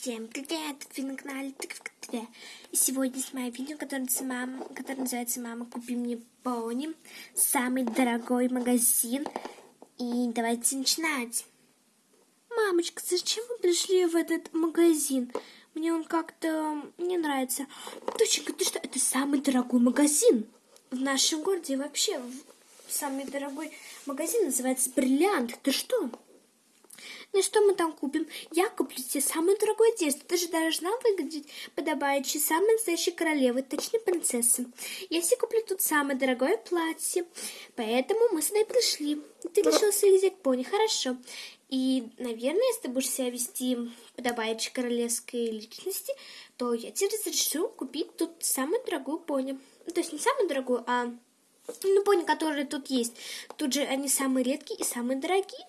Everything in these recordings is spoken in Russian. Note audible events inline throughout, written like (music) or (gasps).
Всем привет! Вы на канале Тыковка ТВ. И сегодня снимаю видео, которое, мама, которое называется «Мама, купи мне пони». Самый дорогой магазин. И давайте начинать. Мамочка, зачем вы пришли в этот магазин? Мне он как-то не нравится. Доченька, ты что? Это самый дорогой магазин в нашем городе. И вообще, самый дорогой магазин называется «Бриллиант». Ты что? Ну что мы там купим? Я куплю тебе самую дорогую одежду. Ты же должна выглядеть подобающей самой настоящей королевой, точнее принцессы. Я себе куплю тут самое дорогое платье. Поэтому мы сюда и пришли. Ты решил себе взять пони, хорошо. И, наверное, если ты будешь себя вести подобающей королевской личности, то я тебе разрешу купить тут самую дорогую пони. То есть не самую дорогую, а ну, пони, которые тут есть. Тут же они самые редкие и самые дорогие.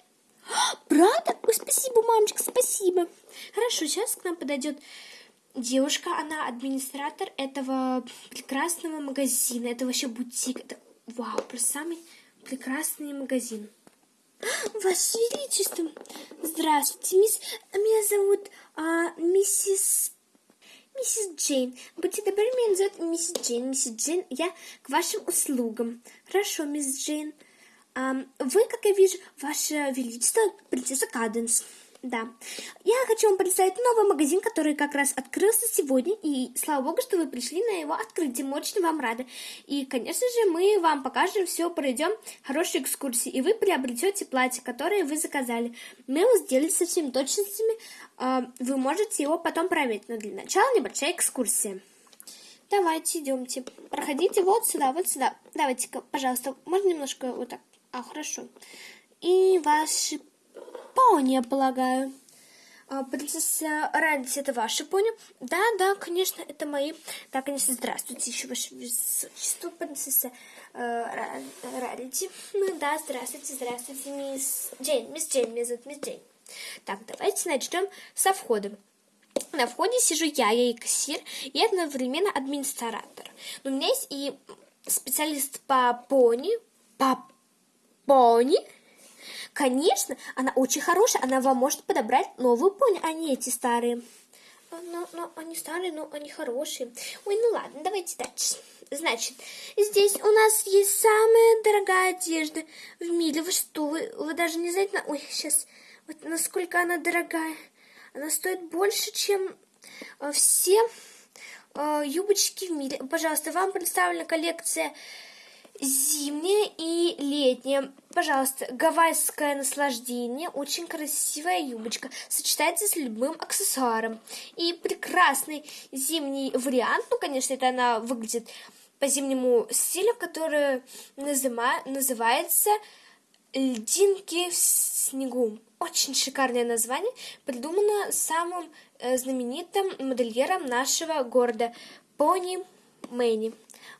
Правда? Ой, спасибо, мамочка, спасибо. Хорошо, сейчас к нам подойдет девушка, она администратор этого прекрасного магазина. Это вообще бутик. Это, вау, просто самый прекрасный магазин. (gasps) Ваше Величество, здравствуйте, мисс, меня зовут а, миссис миссис Джейн. Будьте добры, меня зовут миссис Джейн. Миссис Джейн, я к вашим услугам. Хорошо, мисс Джейн. Вы, как я вижу, Ваше Величество, принцесса Каденс. Да. Я хочу вам представить новый магазин, который как раз открылся сегодня. И слава богу, что вы пришли на его открытие. Мы очень вам рады. И, конечно же, мы вам покажем все, пройдем хорошие экскурсии. И вы приобретете платье, которое вы заказали. Мы его сделали со всеми точностями. Вы можете его потом проверить. Но для начала небольшая экскурсия. Давайте, идемте. Проходите вот сюда, вот сюда. Давайте-ка, пожалуйста, можно немножко вот так а, хорошо. И ваши пони, я полагаю. А, принцесса Радис, это ваши пони? Да, да, конечно, это мои. Да, конечно, здравствуйте, еще ваше высочество, принцесса э, Радити. Ну да, здравствуйте, здравствуйте, мисс Джейн, мисс Джейн, меня зовут мисс Джейн. Так, давайте начнем со входа. На входе сижу я, я и кассир, и одновременно администратор. Но у меня есть и специалист по пони, по пони? Конечно, она очень хорошая, она вам может подобрать новую пони, а не эти старые. Но, но ну, они старые, но они хорошие. Ой, ну ладно, давайте дальше. Значит, здесь у нас есть самая дорогая одежда в мире. Вы что, вы, вы даже не знаете, ой, сейчас, вот насколько она дорогая. Она стоит больше, чем э, все э, юбочки в мире. Пожалуйста, вам представлена коллекция Зимняя и летняя. Пожалуйста, гавайское наслаждение. Очень красивая юбочка. Сочетается с любым аксессуаром. И прекрасный зимний вариант. Ну, конечно, это она выглядит по зимнему стилю, который назыма, называется «Льдинки в снегу». Очень шикарное название, придумано самым э, знаменитым модельером нашего города Пони Мэнни.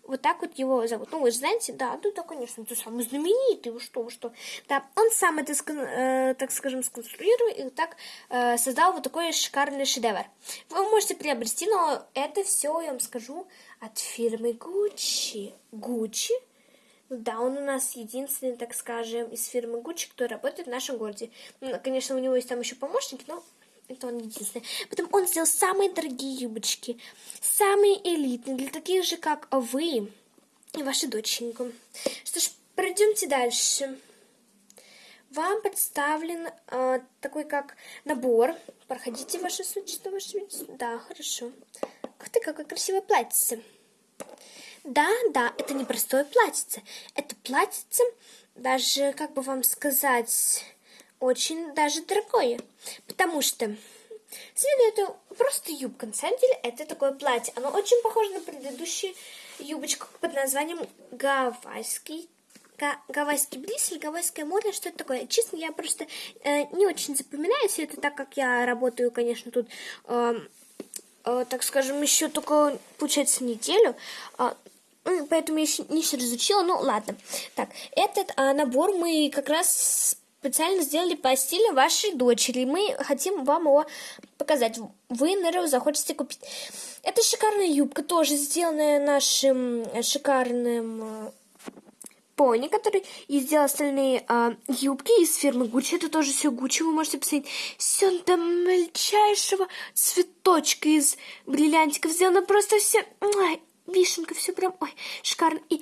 Вот так вот его зовут. Ну, вы же знаете, да, ну да, конечно, ты самый знаменитый, вы что, вы что. Да, он сам это, э, так скажем, сконструировал и так э, создал вот такой шикарный шедевр. Вы можете приобрести, но это все, я вам скажу, от фирмы Gucci. Gucci? Да, он у нас единственный, так скажем, из фирмы Gucci, кто работает в нашем городе. Ну, конечно, у него есть там еще помощники, но это он единственный. Потом он сделал самые дорогие юбочки, самые элитные, для таких же, как вы и ваша доченька. Что ж, пройдемте дальше. Вам представлен э, такой как набор. Проходите, ваше существо, ваше Да, хорошо. Ух ты, какое красивое платьице. Да, да, это не простое платьице. Это платьице, даже, как бы вам сказать очень даже дорогое, потому что Следует просто юбка. На самом деле это такое платье. Оно очень похоже на предыдущую юбочку под названием гавайский гавайский бриз или гавайское море, что это такое. Честно, я просто э, не очень запоминаю все это, так как я работаю, конечно, тут, э, э, так скажем, еще только, получается, неделю. Э, поэтому я еще не все разучила, ну ладно. Так, этот э, набор мы как раз специально сделали по стилю вашей дочери. Мы хотим вам его показать. Вы, наверное, захотите купить. Это шикарная юбка, тоже сделанная нашим шикарным пони, который и сделал остальные а, юбки из фирмы Гуччи. Это тоже все Гуччи, вы можете посмотреть. Все до мельчайшего цветочка из бриллиантиков сделано. Просто все... Ой, вишенка, все прям... Ой, шикарно. И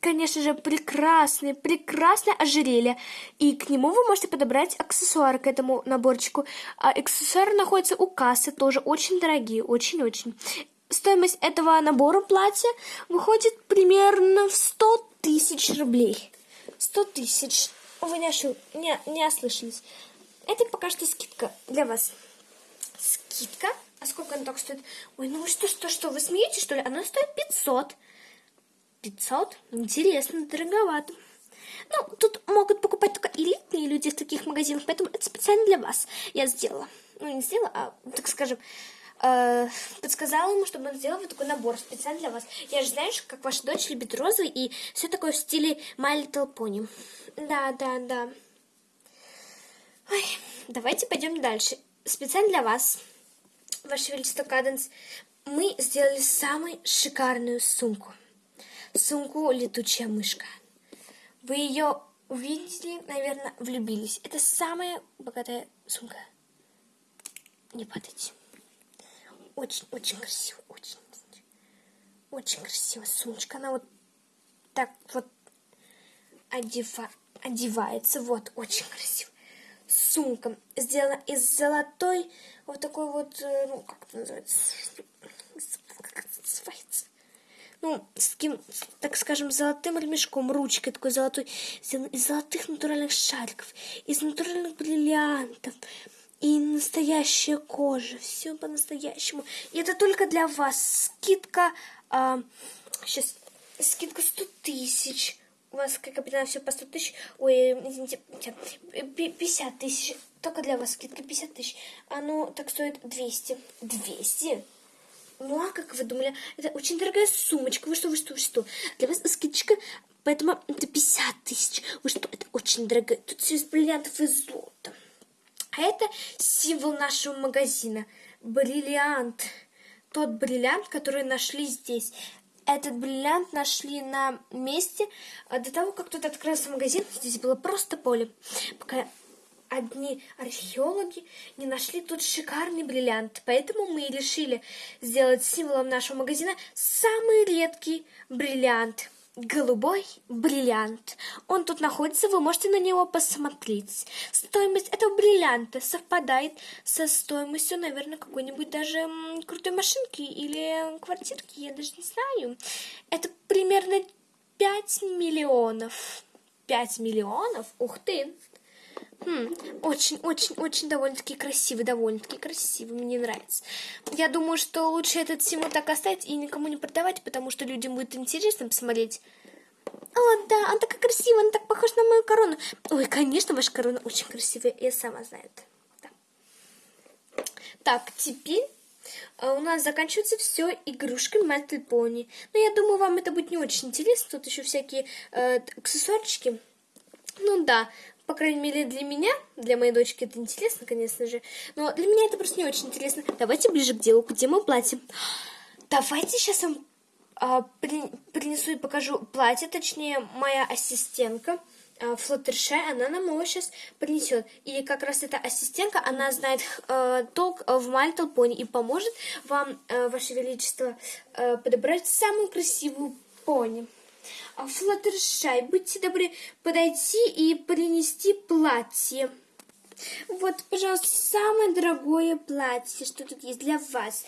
конечно же, прекрасное, прекрасное ожерелье. И к нему вы можете подобрать аксессуары к этому наборчику. А аксессуары находятся у кассы, тоже очень дорогие, очень-очень. Стоимость этого набора платья выходит примерно в 100 тысяч рублей. 100 тысяч. Вы не, ошиб... не, не ослышались. Это пока что скидка для вас. Скидка? А сколько она так стоит? Ой, ну вы что, что, что, вы смеетесь, что ли? Она стоит 500. 500? Интересно, дороговато. Ну, тут могут покупать только элитные люди в таких магазинах, поэтому это специально для вас я сделала. Ну, не сделала, а, так скажем, э, подсказала ему, чтобы он сделал вот такой набор специально для вас. Я же знаю, как ваша дочь любит розовый и все такое в стиле My Little Pony. Да, да, да. Ой, давайте пойдем дальше. Специально для вас, Ваше Величество Каденс, мы сделали самую шикарную сумку сумку «Летучая мышка». Вы ее увидели, наверное, влюбились. Это самая богатая сумка. Не падайте. Очень-очень красиво, очень. Очень красивая сумочка. Она вот так вот одева... одевается. Вот, очень красиво. Сумка сделана из золотой, вот такой вот, э, ну, как это называется? Как это называется? Ну, с таким, так скажем, золотым ремешком, ручкой такой золотой, из золотых натуральных шариков, из натуральных бриллиантов, и настоящая кожа, все по-настоящему. И это только для вас. Скидка, а, сейчас, скидка 100 тысяч. У вас, как капитан, все по 100 тысяч. Ой, извините, 50 тысяч. Только для вас скидка 50 тысяч. Оно так стоит 200. 200? Ну, а как вы думали? Это очень дорогая сумочка. Вы что, вы что, вы что? Для вас скидочка, поэтому это 50 тысяч. Вы что, это очень дорогая. Тут все из бриллиантов и золота. А это символ нашего магазина. Бриллиант. Тот бриллиант, который нашли здесь. Этот бриллиант нашли на месте а до того, как тут открылся магазин. Здесь было просто поле. Пока одни археологи не нашли тут шикарный бриллиант, поэтому мы решили сделать символом нашего магазина самый редкий бриллиант. Голубой бриллиант. Он тут находится, вы можете на него посмотреть. Стоимость этого бриллианта совпадает со стоимостью, наверное, какой-нибудь даже крутой машинки или квартирки, я даже не знаю. Это примерно 5 миллионов. 5 миллионов? Ух ты! Очень-очень-очень довольно-таки красивый, довольно-таки красивый, мне нравится. Я думаю, что лучше этот символ так оставить и никому не продавать, потому что людям будет интересно посмотреть. О, да, он такой красивый, он так похож на мою корону. Ой, конечно, ваша корона очень красивая, я сама знаю это. Да. Так, теперь а, у нас заканчивается все игрушками Little Pony. Но я думаю, вам это будет не очень интересно. Тут еще всякие э, аксессуарчики. Ну да, по крайней мере, для меня, для моей дочки это интересно, конечно же. Но для меня это просто не очень интересно. Давайте ближе к делу. Где мое платье? Давайте сейчас вам а, при, принесу и покажу платье. Точнее, моя ассистентка. А, Флаттершай, она нам его сейчас принесет. И как раз эта ассистентка, она знает э, толк в Мальтл Пони и поможет вам, э, Ваше Величество, э, подобрать самую красивую пони. А, Флаттершай, будьте добры подойти и принести платье. Вот, пожалуйста, самое дорогое платье, что тут есть для вас.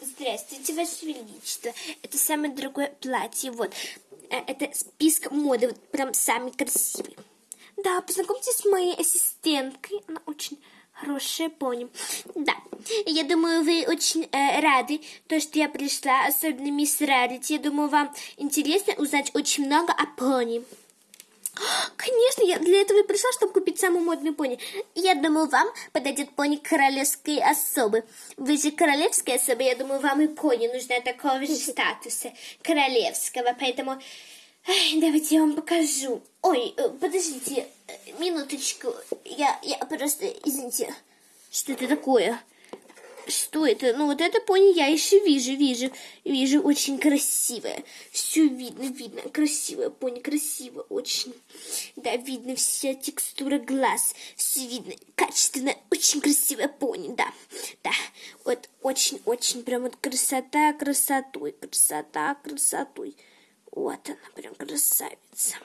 Здравствуйте, Ваше Величество. Это самое дорогое платье. Вот, э, это список моды, вот прям самый красивый. Да, познакомьтесь с моей ассистенткой. Она очень Хорошая пони. Да, я думаю, вы очень э, рады, то, что я пришла, особенно мисс Рарити. Я думаю, вам интересно узнать очень много о пони. Конечно, я для этого и пришла, чтобы купить самую модную пони. Я думаю, вам подойдет пони королевской особы. Вы же королевская особа, я думаю, вам и пони нужна такого же статуса королевского, поэтому давайте я вам покажу. Ой, э, подождите, минуточку. Я, я просто, извините, что это такое? Что это? Ну, вот это пони я еще вижу, вижу. Вижу, очень красивое. Все видно, видно. Красивое пони, красиво очень. Да, видно вся текстура глаз. Все видно. Качественно, очень красивое пони, да. Да, вот очень-очень прям вот красота красотой, красота красотой. Вот она, прям красавица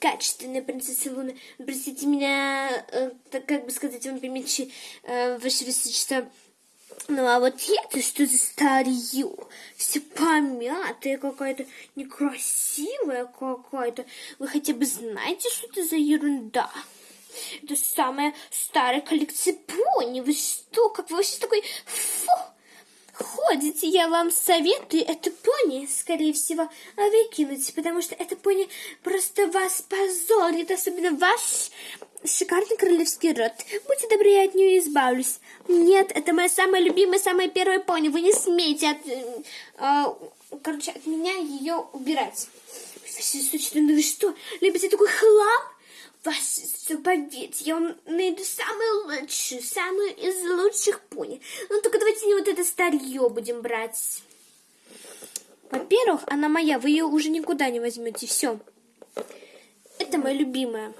качественная принцесса Луна. Простите меня, э, так как бы сказать вам помельче, э, ваше высочество. Ну, а вот это что за старье? Все помятое какая-то, некрасивая какая-то. Вы хотя бы знаете, что это за ерунда? Это самая старая коллекция пони. Вы что? Как вы вообще такой... Фу! Ходите, я вам советую это пони, скорее всего, выкинуть, потому что это пони просто вас позорит, особенно ваш шикарный королевский род. Будьте добры, я от нее избавлюсь. Нет, это моя самая любимая, самая первая пони. Вы не смеете от, э, короче, от меня ее убирать. Ну вы что, любите такой хлам? Вас поверьте, я найду самую лучшую, самую из лучших пони. Ну, только давайте не вот это старье будем брать. Во-первых, она моя, вы ее уже никуда не возьмете, все. Это моя любимая.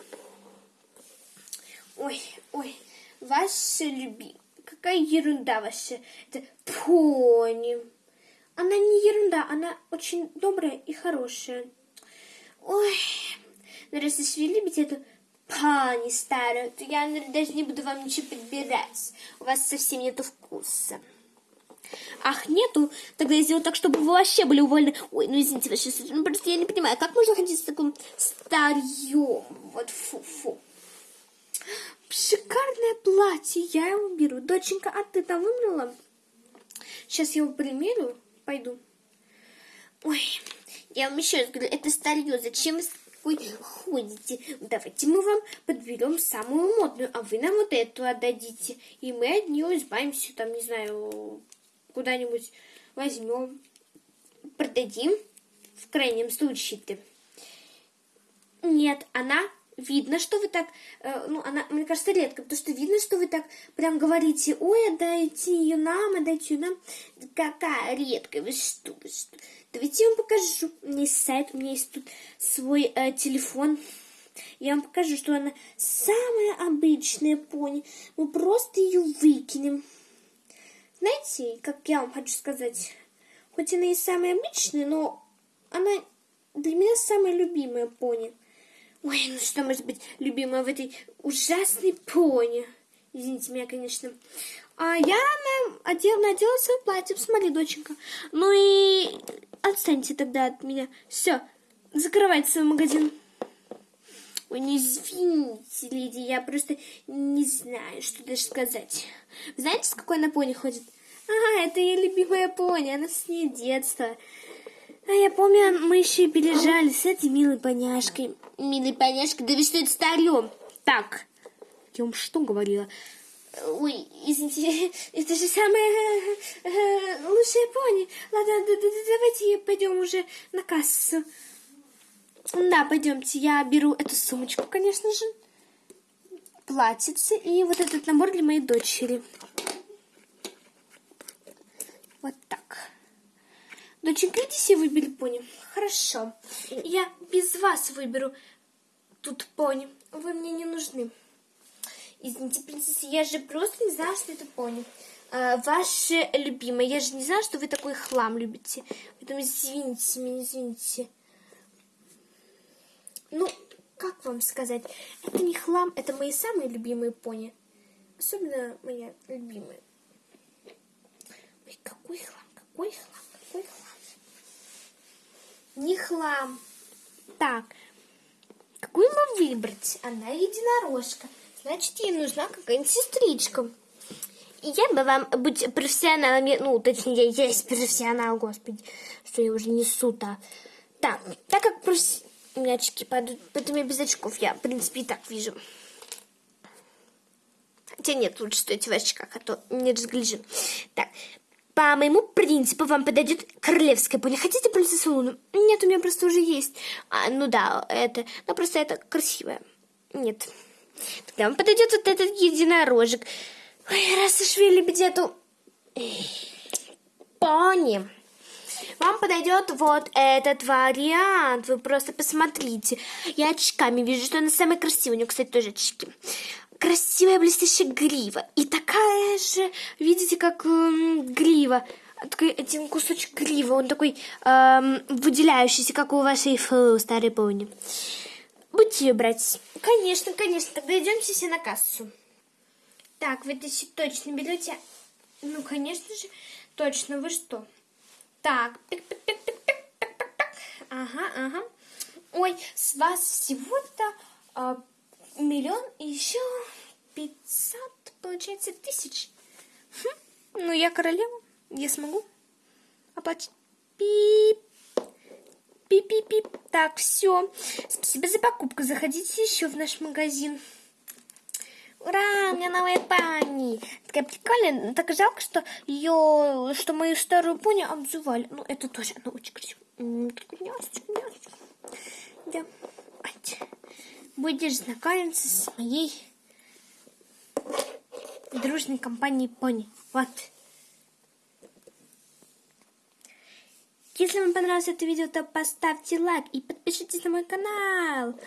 Ой, ой, ваша любимая. Какая ерунда ваша. Это пони. Она не ерунда, она очень добрая и хорошая. Ой, ну раз уж вы любите эту пани старая, то я даже не буду вам ничего подбирать. У вас совсем нету вкуса. Ах, нету? Тогда я сделаю так, чтобы вы вообще были уволены. Ой, ну извините, вообще, ну просто я не понимаю, как можно ходить с таким старьем? Вот фу-фу. Шикарное платье, я его беру. Доченька, а ты там выбрала? Сейчас я его примерю, пойду. Ой, я вам еще раз говорю, это старье, зачем вы вы ходите. Давайте мы вам подберем самую модную, а вы нам вот эту отдадите. И мы от нее избавимся, там, не знаю, куда-нибудь возьмем, продадим, в крайнем случае-то. Нет, она видно, что вы так, э, ну, она, мне кажется, редко, потому что видно, что вы так прям говорите, ой, отдайте ее нам, отдайте ее нам. Какая редкая, вы что, вы что. Давайте я вам покажу. У меня есть сайт, у меня есть тут свой э, телефон. Я вам покажу, что она самая обычная пони. Мы просто ее выкинем. Знаете, как я вам хочу сказать, хоть она и самая обычная, но она для меня самая любимая пони. Ой, ну что может быть любимая в этой ужасной пони? Извините меня, конечно. А я надела, надела свое платье, посмотри, доченька. Ну и Отстаньте тогда от меня. Все, закрывайте свой магазин. Ой, не извините, леди, я просто не знаю, что даже сказать. Знаете, с какой она пони ходит? А, это ее любимая пони, она с ней детства. А я помню, мы еще и пережали с этой милой поняшкой. Милой поняшкой? Да вы что, это старьем? Так, я вам что говорила? Ой, извините, (laughs) это же самая э, лучшая пони. Ладно, давайте пойдем уже на кассу. Да, пойдемте. Я беру эту сумочку, конечно же. Платьице и вот этот набор для моей дочери. Вот так. Доченька, иди себе выбери пони. Хорошо. Я без вас выберу тут пони. Вы мне не нужны. Извините, принцесса, я же просто не знала, что это пони. А, ваше любимое, я же не знала, что вы такой хлам любите. Поэтому извините меня, извините. Ну, как вам сказать? Это не хлам, это мои самые любимые пони. Особенно моя любимая. Ой, какой хлам, какой хлам. Не хлам. Так, какую нам выбрать? Она единорожка. Значит, ей нужна какая-нибудь сестричка. И я бы вам быть профессионалом, ну, точнее, я есть профессионал, господи, что я уже несу-то. Так, так как професс... у меня очки падают, поэтому я без очков, я, в принципе, и так вижу. Хотя нет, лучше стойте в очках, а то не разгляжу. Так, по моему принципу вам подойдет королевская пони. Хотите принцессу Луну? Нет, у меня просто уже есть. А, ну да, это, но просто это красивое. Нет. Тогда вам подойдет вот этот единорожек. Ой, раз уж вы любите эту Пони. Вам подойдет вот этот вариант. Вы просто посмотрите. Я очками вижу, что она самая красивая. У нее, кстати, тоже очки. Красивая блестящая грива. И такая же, видите, как эм, грива. Такой один кусочек грива. Он такой эм, выделяющийся, как у вашей фу, старой пони. Будете ее брать? Конечно, конечно. Тогда идемте все на кассу. Так, вы это точно берете? Ну, конечно же, точно. Вы что? Так, ага, ага. Ой, с вас всего-то а, миллион и еще пятьсот, получается, тысяч. Хм, ну, я королева, я смогу оплатить. Пип. Пип-пип-пип. Так, все. Спасибо за покупку. Заходите еще в наш магазин. Ура, у меня новая пани. Такая прикольная. Так жалко, что ее, что мою старую пони обзывали. Ну, это тоже, она очень красивая. Да будешь знакомиться с моей дружной компанией Пони. Вот. Если вам понравилось это видео, то поставьте лайк и подпишитесь на мой канал.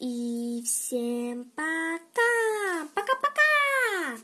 И всем пока! Пока-пока!